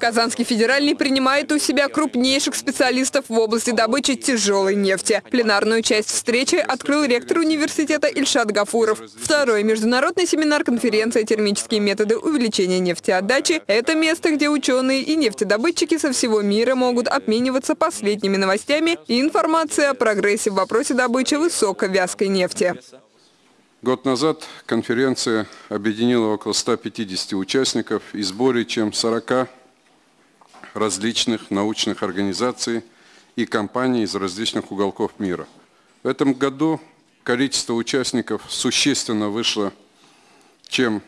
Казанский федеральный принимает у себя крупнейших специалистов в области добычи тяжелой нефти. Пленарную часть встречи открыл ректор университета Ильшат Гафуров. Второй международный семинар конференция «Термические методы увеличения нефтеотдачи» – это место, где ученые и нефтедобытчики со всего мира могут обмениваться последними новостями и информацией о прогрессе в вопросе добычи высоковязкой нефти. Год назад конференция объединила около 150 участников из более чем 40 различных научных организаций и компаний из различных уголков мира. В этом году количество участников существенно вышло, чем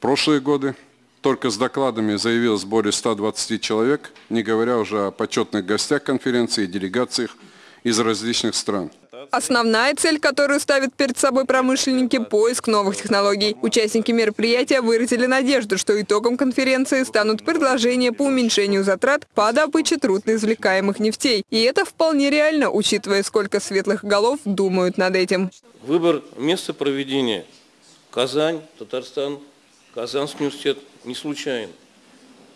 прошлые годы. Только с докладами заявилось более 120 человек, не говоря уже о почетных гостях конференции и делегациях из различных стран. Основная цель, которую ставят перед собой промышленники – поиск новых технологий. Участники мероприятия выразили надежду, что итогом конференции станут предложения по уменьшению затрат по добыче трудноизвлекаемых нефтей. И это вполне реально, учитывая, сколько светлых голов думают над этим. Выбор места проведения – Казань, Татарстан, Казанский университет – не случайен.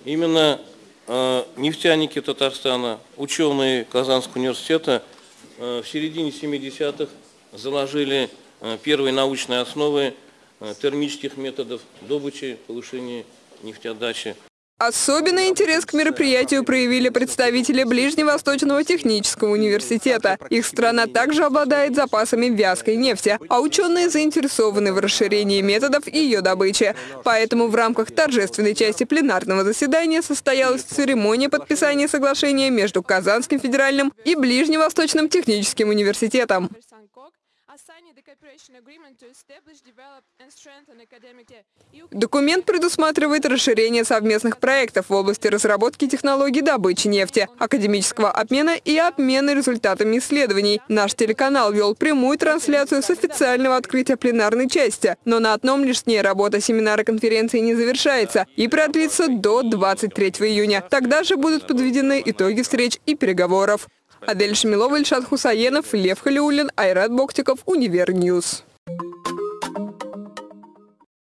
Именно э, нефтяники Татарстана, ученые Казанского университета – в середине 70-х заложили э, первые научные основы э, термических методов добычи, повышения нефтеотдачи. Особенный интерес к мероприятию проявили представители Ближневосточного технического университета. Их страна также обладает запасами вязкой нефти, а ученые заинтересованы в расширении методов ее добычи. Поэтому в рамках торжественной части пленарного заседания состоялась церемония подписания соглашения между Казанским федеральным и Ближневосточным техническим университетом. Документ предусматривает расширение совместных проектов в области разработки технологий добычи нефти, академического обмена и обмена результатами исследований. Наш телеканал вел прямую трансляцию с официального открытия пленарной части, но на одном лишь дне работа семинара конференции не завершается и продлится до 23 июня. Тогда же будут подведены итоги встреч и переговоров. Аделя Шамилова, Ильшат Хусаенов, Лев Халиулин, Айрат Боктиков, Univer News.